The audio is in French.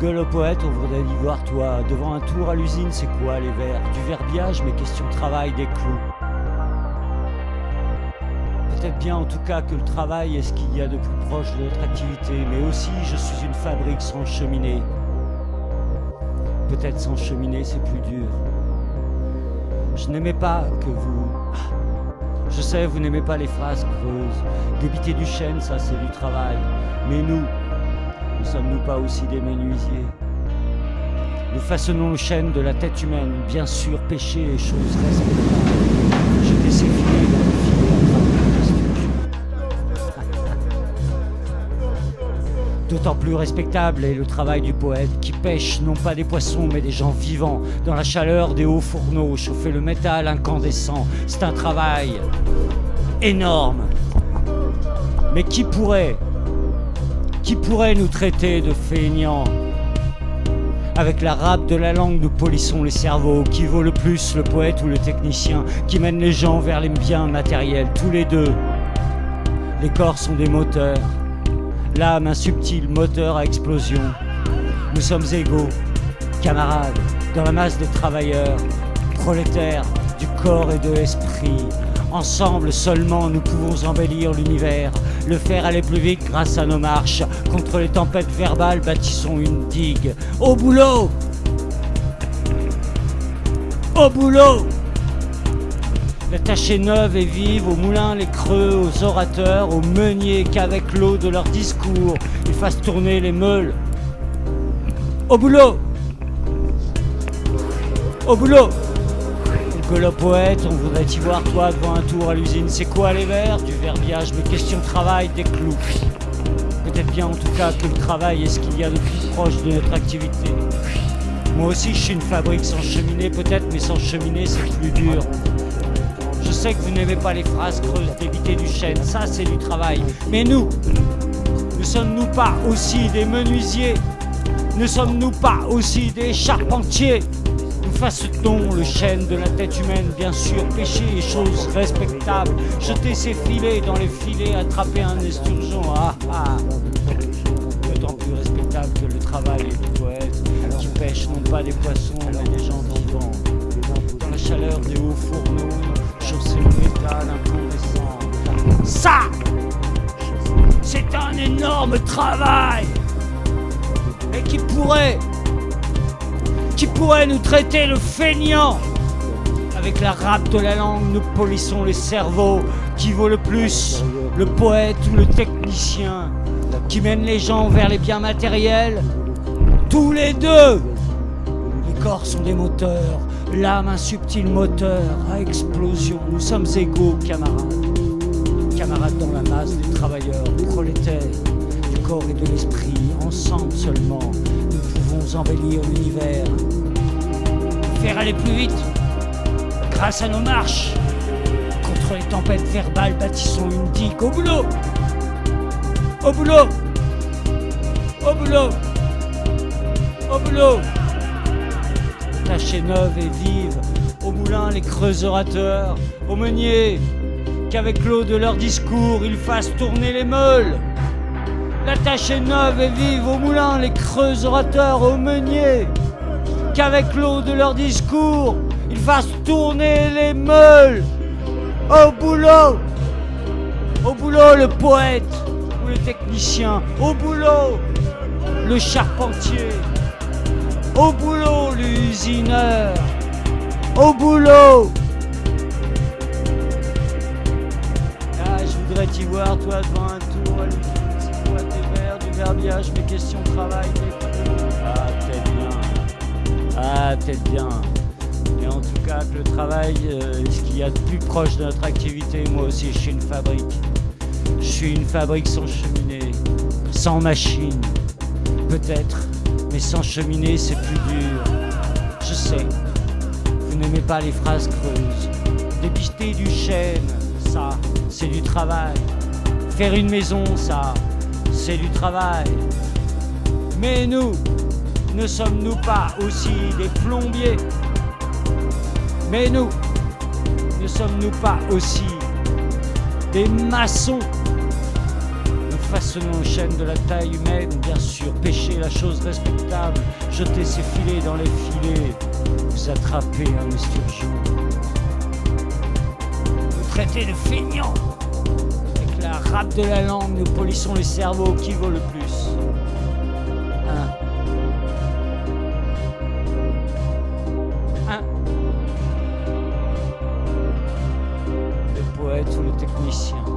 Gueule au poète, on voudrait y voir toi. Devant un tour à l'usine, c'est quoi les vers Du verbiage, mais question travail, des clous. Peut-être bien en tout cas que le travail est ce qu'il y a de plus proche de notre activité, mais aussi je suis une fabrique sans cheminée. Peut-être sans cheminée c'est plus dur. Je n'aimais pas que vous... Je sais, vous n'aimez pas les phrases creuses. Débiter du chêne, ça c'est du travail. Mais nous, sommes-nous pas aussi des menuisiers Nous façonnons le chêne de la tête humaine, bien sûr, péché et choses respectables. Jeter ces filets dans le D'autant plus respectable est le travail du poète qui pêche non pas des poissons mais des gens vivants dans la chaleur des hauts fourneaux, chauffer le métal incandescent. C'est un travail énorme. Mais qui pourrait, qui pourrait nous traiter de feignants avec la râpe de la langue, nous polissons les cerveaux. Qui vaut le plus, le poète ou le technicien Qui mène les gens vers les biens matériels Tous les deux? Les corps sont des moteurs. L'âme, un subtil moteur à explosion. Nous sommes égaux, camarades, dans la masse des travailleurs, prolétaires du corps et de l'esprit. Ensemble seulement nous pouvons embellir l'univers, le faire aller plus vite grâce à nos marches. Contre les tempêtes verbales, bâtissons une digue. Au boulot Au boulot la tâche est neuve et vive, aux moulins les creux, aux orateurs, aux meuniers qu'avec l'eau de leur discours, ils fassent tourner les meules. Au boulot Au boulot poète, on voudrait y voir toi devant un tour à l'usine. C'est quoi les vers Du verbiage, mais question de travail, des clous. Peut-être bien en tout cas que le travail est ce qu'il y a de plus proche de notre activité. Moi aussi je suis une fabrique sans cheminée peut-être, mais sans cheminée c'est plus dur. Je sais que vous n'aimez pas les phrases creuses d'éviter du chêne, ça c'est du travail. Mais nous, ne sommes-nous pas aussi des menuisiers? Ne sommes-nous pas aussi des charpentiers? Fasse-t-on le chêne de la tête humaine, bien sûr, péché et choses respectables, jeter ses filets dans les filets, attraper un esturgeon, ah ah D'autant plus respectable que le travail du poète, qui pêche non pas des poissons, mais des gens vivants. Dans la chaleur des hauts fourneaux, chausser le métal incandescent. Ça, c'est un énorme travail Et qui pourrait, qui pourrait nous traiter le feignant avec la râpe de la langue, nous polissons les cerveaux. Qui vaut le plus, le poète ou le technicien Qui mène les gens vers les biens matériels Tous les deux Les corps sont des moteurs, L'âme, un subtil moteur à explosion. Nous sommes égaux, camarades. Camarades dans la masse des travailleurs, prolétaires, du corps et de l'esprit. Ensemble seulement, embellir l'univers. Faire aller plus vite, grâce à nos marches. Contre les tempêtes verbales, bâtissons une digue. Au boulot Au boulot Au boulot Au boulot tâche neuve et vive, au moulin les creux orateurs, au meunier, qu'avec l'eau de leur discours ils fassent tourner les meules. La tâche est neuve et vive, au moulin les creux orateurs, au meunier, qu'avec l'eau de leur discours ils fassent tourner les meules. Au boulot, au boulot le poète ou le technicien, au boulot le charpentier. Au boulot, l'usineur. Au boulot. Ah, je voudrais t'y voir, toi, devant un tour, verbiage, mes questions travail, Ah, peut-être bien. Ah, peut-être bien. Et en tout cas, le travail euh, ce qu'il y a de plus proche de notre activité. Moi aussi, je suis une fabrique. Je suis une fabrique sans cheminée, sans machine. Peut-être mais sans cheminée, c'est plus dur. Je sais, vous n'aimez pas les phrases creuses. Débiter du chêne, ça, c'est du travail. Faire une maison, ça, c'est du travail. Mais nous, ne sommes-nous pas aussi des plombiers? Mais nous, ne sommes-nous pas aussi des maçons? Nous façonnons chaînes de la taille humaine, bien sûr, pêcher la chose respectable, jeter ses filets dans les filets, vous attraper un esturgeon. Vous traitez de feignant Râpe de la langue, nous polissons les cerveaux qui vaut le plus. Un. Un. Le poète ou le technicien